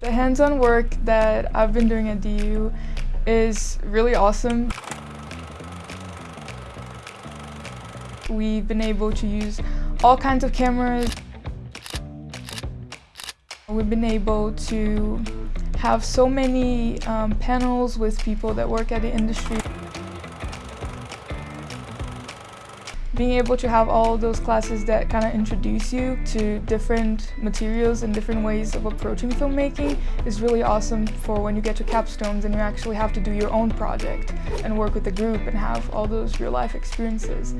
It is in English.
The hands-on work that I've been doing at DU is really awesome. We've been able to use all kinds of cameras. We've been able to have so many um, panels with people that work at the industry. Being able to have all those classes that kind of introduce you to different materials and different ways of approaching filmmaking is really awesome for when you get to capstones and you actually have to do your own project and work with a group and have all those real life experiences.